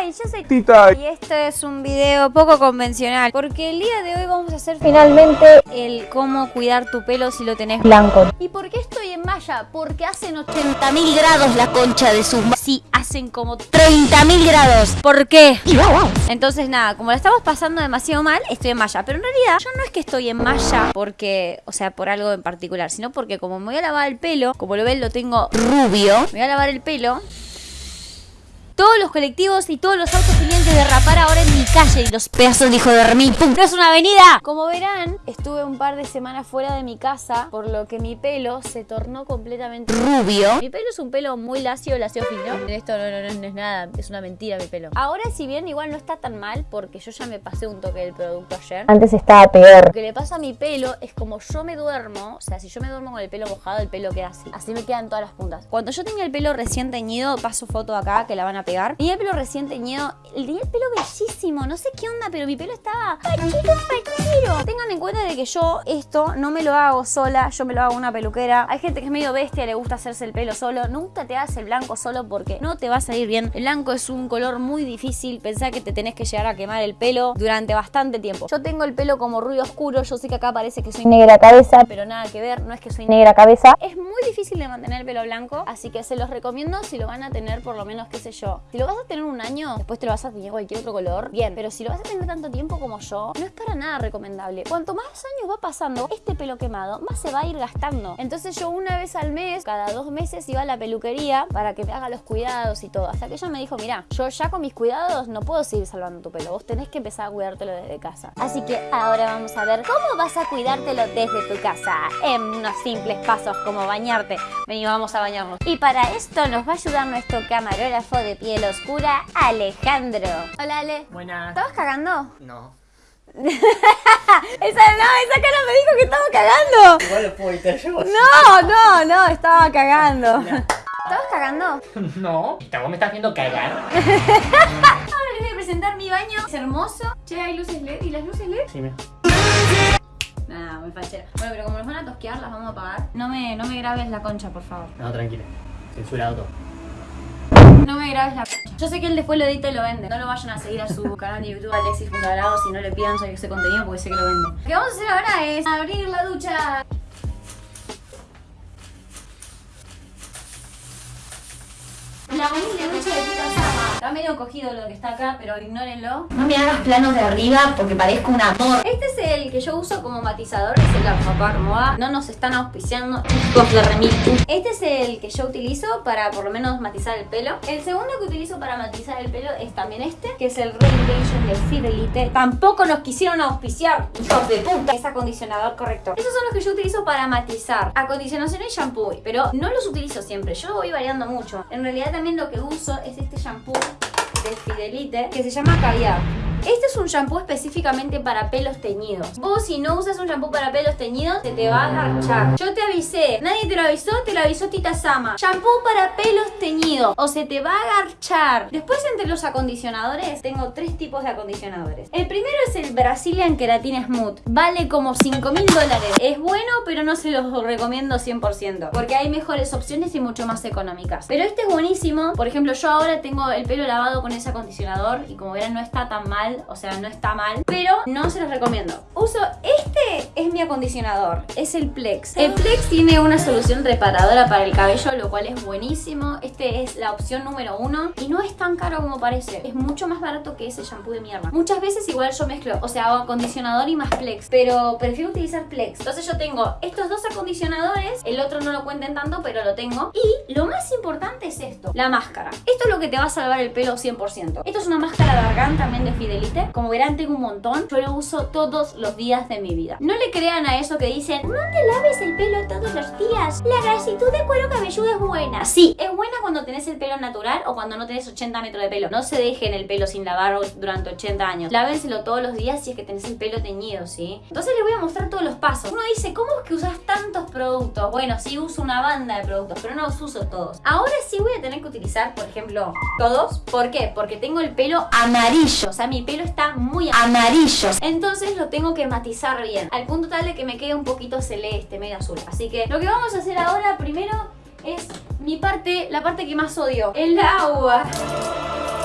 Hi, yo soy Tita y esto es un video poco convencional porque el día de hoy vamos a hacer finalmente el cómo cuidar tu pelo si lo tenés blanco. ¿Y por qué estoy en malla? Porque hacen 80.000 grados la concha de sus... Sí, hacen como 30.000 grados. ¿Por qué? Entonces nada, como la estamos pasando demasiado mal, estoy en malla. Pero en realidad yo no es que estoy en malla porque, o sea, por algo en particular, sino porque como me voy a lavar el pelo, como lo ven lo tengo rubio, me voy a lavar el pelo todos los colectivos y todos los autos clientes de derrapar ahora en mi calle y los pedazos de hijo de remil. ¡Pum! ¡No es una avenida! Como verán, estuve un par de semanas fuera de mi casa, por lo que mi pelo se tornó completamente rubio. Mi pelo es un pelo muy lacio, lacio fino. Esto no, no, no, es nada, es una mentira mi pelo. Ahora, si bien igual no está tan mal, porque yo ya me pasé un toque del producto ayer. Antes estaba peor. Lo que le pasa a mi pelo es como yo me duermo, o sea, si yo me duermo con el pelo mojado, el pelo queda así. Así me quedan todas las puntas. Cuando yo tenía el pelo recién teñido, paso foto acá que la van a pegar. Tenía el pelo recién teñido, tenía el pelo bellísimo, no sé qué onda, pero mi pelo estaba. Tengan en cuenta de que yo esto no me lo hago sola, yo me lo hago una peluquera. Hay gente que es medio bestia, le gusta hacerse el pelo solo. Nunca te hagas el blanco solo porque no te va a salir bien. El blanco es un color muy difícil. Pensá que te tenés que llegar a quemar el pelo durante bastante tiempo. Yo tengo el pelo como rubio oscuro. Yo sé que acá parece que soy negra cabeza, pero nada que ver. No es que soy negra cabeza. Es muy difícil de mantener el pelo blanco, así que se los recomiendo si lo van a tener por lo menos, qué sé yo. Si lo vas a tener un año, después te lo vas a tener cualquier otro color, bien. Pero si lo vas a tener tanto tiempo como yo, no es para nada recomendable. Cuanto más años va pasando, este pelo quemado más se va a ir gastando. Entonces yo una vez al mes, cada dos meses iba a la peluquería para que me haga los cuidados y todo. Hasta que ella me dijo, mira, yo ya con mis cuidados no puedo seguir salvando tu pelo. Vos tenés que empezar a cuidártelo desde casa. Así que ahora vamos a ver cómo vas a cuidártelo desde tu casa. En unos simples pasos como bañarte. Vení, vamos a bañarnos. Y para esto nos va a ayudar nuestro camarógrafo de piel oscura, Alejandro. Hola, Ale. Buenas. ¿Estabas cagando? No. esa, no, esa cara me dijo que estaba cagando. Igual lo puedo editar yo. No, no, no, estaba cagando. ¿Estabas cagando? No. ¿Vos me estás viendo cagar? Ahora les voy a presentar mi baño. Es hermoso. Che, hay luces LED. ¿Y las luces LED? Sí, me. Nah, muy fachera. Bueno, pero como nos van a tosquear, las vamos a apagar. No me, no me grabes la concha, por favor. No, tranquila. Censurado todo. No me grabes la. Yo sé que él después lo edita y lo vende. No lo vayan a seguir a su canal de YouTube Alexis si no le pidan ese contenido porque sé que lo vende. Lo que vamos a hacer ahora es abrir la ducha. La ducha de Tita Sama. Está medio cogido lo que está acá, pero ignórenlo. No me hagas planos de arriba porque parezco un amor. Este es el que yo uso como matizador, es el Armapar Moa. No nos están auspiciando, hijos de remil. Este es el que yo utilizo para por lo menos matizar el pelo. El segundo que utilizo para matizar el pelo es también este, que es el Renovation de Fidelite. Tampoco nos quisieron auspiciar, hijos de puta. Es acondicionador correcto. Esos son los que yo utilizo para matizar. Acondicionación y shampoo. Pero no los utilizo siempre, yo voy variando mucho. En realidad también lo que uso es este shampoo de Fidelite que se llama Caviar. Este es un shampoo específicamente para pelos teñidos. Vos si no usas un shampoo para pelos teñidos, se te va a garchar. Yo te avisé. Nadie te lo avisó, te lo avisó Tita Sama. Shampoo para pelos teñidos. O se te va a garchar. Después entre los acondicionadores, tengo tres tipos de acondicionadores. El primero es el Brazilian Keratin Smooth. Vale como 5 mil dólares. Es bueno, pero no se los recomiendo 100%. Porque hay mejores opciones y mucho más económicas. Pero este es buenísimo. Por ejemplo, yo ahora tengo el pelo lavado con ese acondicionador. Y como verán, no está tan mal o sea, no está mal, pero no se los recomiendo. Uso este, es acondicionador, es el Plex. El Plex tiene una solución reparadora para el cabello, lo cual es buenísimo. Este es la opción número uno y no es tan caro como parece. Es mucho más barato que ese shampoo de mierda. Muchas veces igual yo mezclo, o sea, hago acondicionador y más Plex, pero prefiero utilizar Plex. Entonces yo tengo estos dos acondicionadores, el otro no lo cuenten tanto, pero lo tengo. Y lo más importante es esto, la máscara. Esto es lo que te va a salvar el pelo 100%. Esto es una máscara de argán también de Fidelity como verán tengo un montón. Yo lo uso todos los días de mi vida. No le crean a eso que dicen, no te laves el pelo todos los días. La grasitud de cuero cabelludo es buena. Sí, es buena cuando tenés el pelo natural o cuando no tenés 80 metros de pelo. No se dejen el pelo sin lavar durante 80 años. Lávenselo todos los días si es que tenés el pelo teñido, ¿sí? Entonces les voy a mostrar todos los pasos. Uno dice, ¿cómo es que usas tantos productos? Bueno, sí uso una banda de productos, pero no los uso todos. Ahora sí voy a tener que utilizar, por ejemplo, todos. ¿Por qué? Porque tengo el pelo amarillo. O sea, mi pelo está muy amarillo. Entonces lo tengo que matizar bien. Al punto tal que me quede un poquito celeste, medio azul. Así que lo que vamos a hacer ahora primero es mi parte, la parte que más odio. El agua.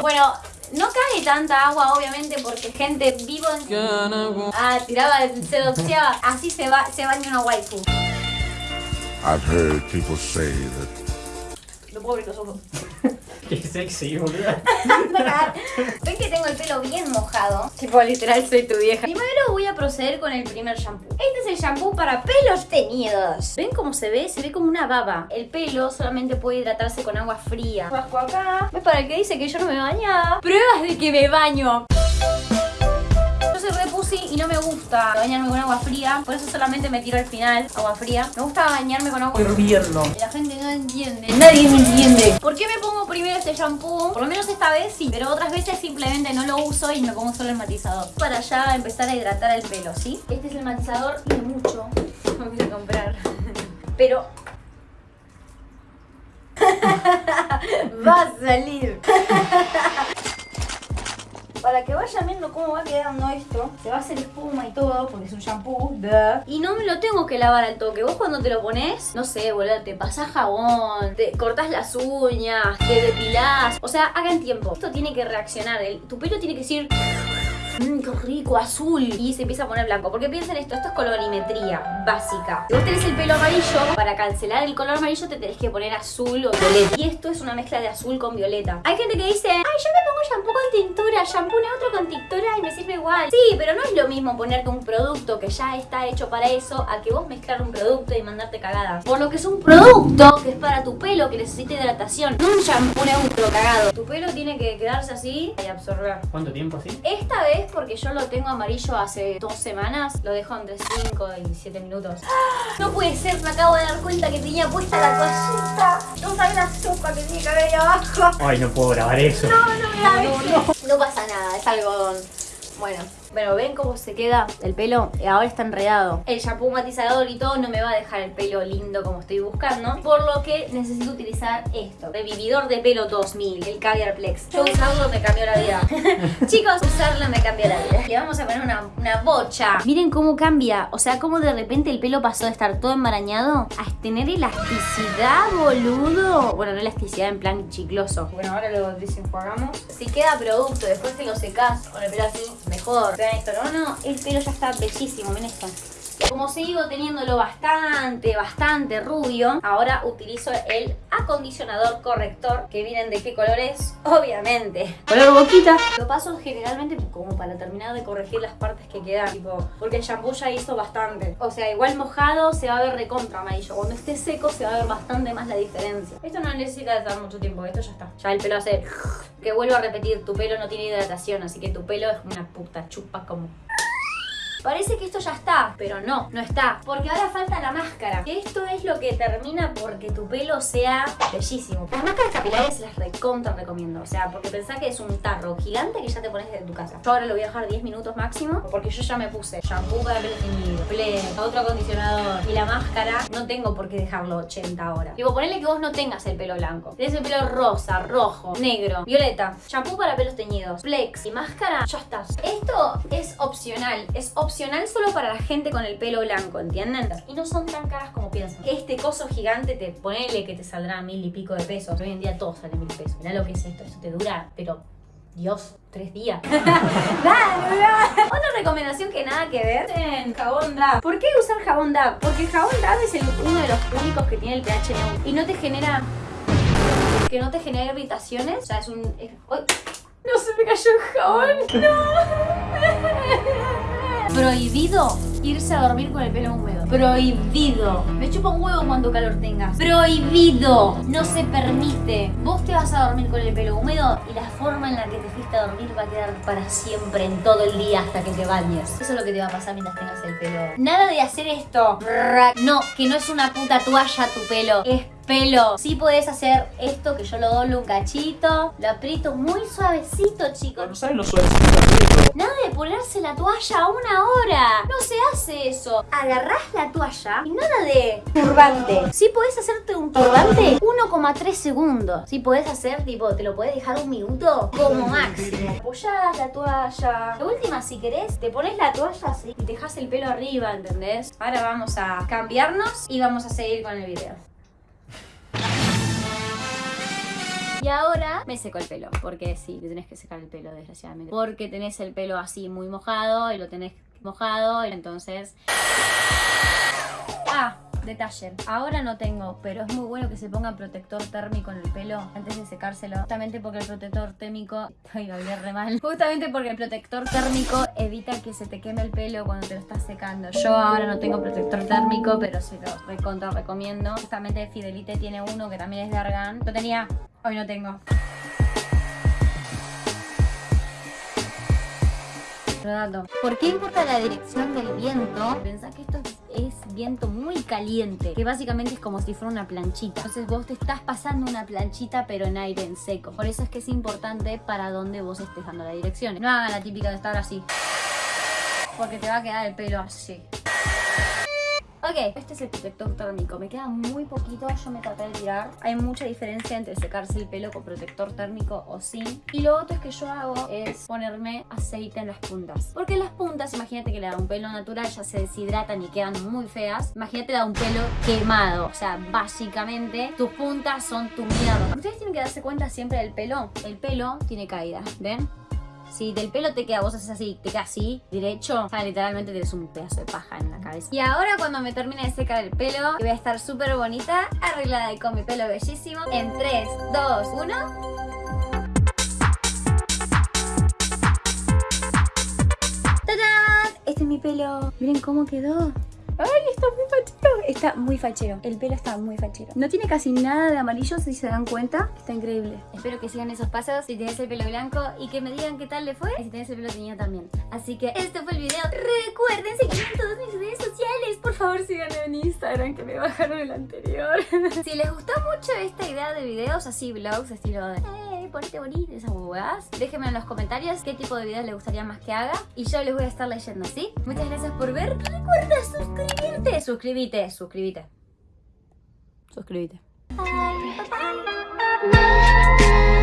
Bueno, No cae tanta agua, obviamente, porque gente vivo en... Ah, tiraba, se doxeaba. Así se, va, se baña una waifu. I've heard people say that No puedo abrir los ojos. Qué sexy, boludo. Ven que tengo el pelo bien mojado. Tipo, literal, soy tu vieja. Primero voy a proceder con el primer shampoo. Este es el shampoo para pelos teñidos. ¿Ven cómo se ve? Se ve como una baba. El pelo solamente puede hidratarse con agua fría. Bajo acá. ¿Ves para el que dice que yo no me bañaba? Pruebas de que me baño. Soy re pussy y no me gusta bañarme con agua fría. Por eso solamente me tiro al final agua fría. Me gusta bañarme con agua hirviendo. Y la gente no entiende. Nadie me entiende. ¿Por qué me pongo primero este shampoo? Por lo menos esta vez sí. Pero otras veces simplemente no lo uso y me pongo solo el matizador. Para ya empezar a hidratar el pelo, ¿sí? Este es el matizador. Tiene mucho. Me voy a comprar. Pero va a salir. Para que vayan viendo cómo va quedando esto, se va a hacer espuma y todo, porque es un shampoo. Y no me lo tengo que lavar al toque. Vos cuando te lo pones, no sé, boludo, te pasás jabón, te cortás las uñas, te depilás. O sea, hagan tiempo. Esto tiene que reaccionar. tu pelo tiene que decir. Mmm, qué rico, azul. Y se empieza a poner blanco. Porque piensen esto, esto es colorimetría básica. Si vos tenés el pelo amarillo, para cancelar el color amarillo te tenés que poner azul o violeta. Y esto es una mezcla de azul con violeta. Hay gente que dice, ay, yo me pongo shampoo con tintura, shampoo neutro con tintura y me sirve igual. Sí, pero no es lo mismo ponerte un producto que ya está hecho para eso a que vos mezclar un producto y mandarte cagadas. Por lo que es un producto que es para tu pelo, que necesita hidratación. No un shampoo neutro cagado. Tu pelo tiene que quedarse así y absorber. ¿Cuánto tiempo así? Esta vez, porque yo lo tengo amarillo hace dos semanas, lo dejo entre 5 y 7 minutos. No puede ser, me acabo de dar cuenta que tenía puesta la toallita. No sabes la sopa que tiene que haber ahí abajo. Ay, no puedo grabar eso. No, no me la ves. No pasa nada, es algodón. Bueno, bueno, ven cómo se queda el pelo. Eh, Ahora está enredado. El shampoo matizador y todo no me va a dejar el pelo lindo como estoy buscando. Por lo que necesito utilizar esto. Revividor de pelo 2000, el Caviar Plex. Yo usarlo me cambió la vida. Chicos, usarlo me cambió la vida. Le vamos a poner una, una bocha. Miren cómo cambia. O sea, cómo de repente el pelo pasó de estar todo enmarañado a tener elasticidad, boludo. Bueno, no elasticidad en plan chicloso. Bueno, ahora lo desenjuagamos. Si queda producto, después te lo secás con el pelo así, mejor. No, no, el pelo ya está bellísimo, miren esto. Como sigo teniéndolo bastante, bastante rubio, ahora utilizo el acondicionador corrector, que miren de qué color es, obviamente. Color boquita. Lo paso generalmente como para terminar de corregir las partes que quedan, tipo, porque el shampoo ya hizo bastante. O sea, igual mojado se va a ver recontra amarillo. Cuando esté seco se va a ver bastante más la diferencia. Esto no necesita estar mucho tiempo, esto ya está. Ya el pelo hace... Que vuelvo a repetir, tu pelo no tiene hidratación, así que tu pelo es una puta chupa como Parece que esto ya está, pero no, no está. Porque ahora falta la máscara. Esto es lo que termina porque tu pelo sea bellísimo. Las máscaras capilares las recontra recomiendo. O sea, porque pensá que es un tarro gigante que ya te pones desde tu casa. Yo ahora lo voy a dejar 10 minutos máximo. Porque yo ya me puse shampoo para pelo teñido, pleno, otro acondicionador y la máscara. No tengo por qué dejarlo 80 horas. Digo, ponele que vos no tengas el pelo blanco. Tenés el pelo rosa, rojo, negro, violeta. Shampoo para pelos teñidos, flex y máscara. Ya estás. Esto es opcional. Es opcional solo para la gente con el pelo blanco, ¿entienden? Y no son tan caras como piensan. Este coso gigante, te ponele que te saldrá mil y pico de pesos. Hoy en día todo sale mil pesos. Mirá lo que es esto. Esto te dura, pero Dios, tres días. Otra recomendación que nada que ver en jabón DAP. ¿Por qué usar jabón DAP? Porque el jabón DAP es el- uno de los únicos que tiene el pH neutro y no te genera que no te genera irritaciones. O sea, es un. es- ¡Ay! No se me cayó el jabón. No. Prohibido irse a dormir con el pelo húmedo. Prohibido. Me chupa un huevo cuando calor tengas. Prohibido. No se permite. Vos te vas a dormir con el pelo húmedo y la forma en la que te fuiste a dormir va a quedar para siempre en todo el día hasta que te bañes. Eso es lo que te va a pasar mientras tengas el pelo. Nada de hacer esto. No, que no es una puta toalla tu pelo. Pelo. Sí podés hacer esto que yo lo doblo un cachito, lo aprieto muy suavecito, chicos. No saben lo suavecito. Nada de ponerse la toalla a una hora. No se hace eso. Agarrás la toalla y nada de turbante. Sí podés hacerte un turbante 1,3 segundos. Sí podés hacer, tipo, te lo podés dejar un minuto como máximo. Apoyás la toalla. La última, si querés, te pones la toalla así y te dejas el pelo arriba, ¿entendés? Ahora vamos a cambiarnos y vamos a seguir con el video. Y ahora me seco el pelo, porque sí, te tenés que secar el pelo, desgraciadamente. Porque tenés el pelo así muy mojado y lo tenés mojado, entonces... Ah, detalle. Ahora no tengo, pero es muy bueno que se ponga protector térmico en el pelo antes de secárselo. Justamente porque el protector térmico... Ay, lo hablé mal. Justamente porque el protector térmico evita que se te queme el pelo cuando te lo estás secando. Yo ahora no tengo protector térmico, pero se lo recontra recomiendo. Justamente Fidelite tiene uno que también es de Argan. Lo tenía, hoy no tengo. Dato. ¿Por qué importa la dirección del viento? Pensá que esto es es viento muy caliente, que básicamente es como si fuera una planchita. Entonces vos te estás pasando una planchita pero en aire en seco. Por eso es que es importante para dónde vos estés dando la dirección. No hagan la típica de estar así. Porque te va a quedar el pelo así. Ok, este es el protector térmico. Me queda muy poquito, yo me traté de tirar. Hay mucha diferencia entre secarse el pelo con protector térmico o sin. Y lo otro es que yo hago es ponerme aceite en las puntas. Porque las puntas, imagínate que le da un pelo natural, ya se deshidratan y quedan muy feas. Imagínate da un pelo quemado. O sea, básicamente tus puntas son tu mierda. Ustedes tienen que darse cuenta siempre del pelo. El pelo tiene caída, ¿ven? Si del pelo te queda, vos haces así, te queda así, derecho, o sea, literalmente tienes un pedazo de paja en la cabeza. Y ahora cuando me termine de secar el pelo, voy a estar súper bonita, arreglada y con mi pelo bellísimo. En 3, 2, 1... ¡Tadán! Este es mi pelo. Miren cómo quedó. ¡Ay, está muy fachero! Está muy fachero. El pelo está muy fachero. No tiene casi nada de amarillo, si se dan cuenta. Está increíble. Espero que sigan esos pasos si tienes el pelo blanco y que me digan qué tal le fue. Y si tienes el pelo teñido también. Así que este fue el video. Recuerden seguirme en todas mis redes sociales. Por favor, síganme en Instagram que me bajaron el anterior. si les gustó mucho esta idea de videos así, vlogs, estilo de... Hey, ponete bonito, esas huevadas. Déjenme en los comentarios qué tipo de videos les gustaría más que haga. Y yo les voy a estar leyendo, ¿sí? Muchas gracias por ver. Recuerda suscribirte suscribirte, suscríbete, suscríbete. Suscríbete. Bye, bye, bye.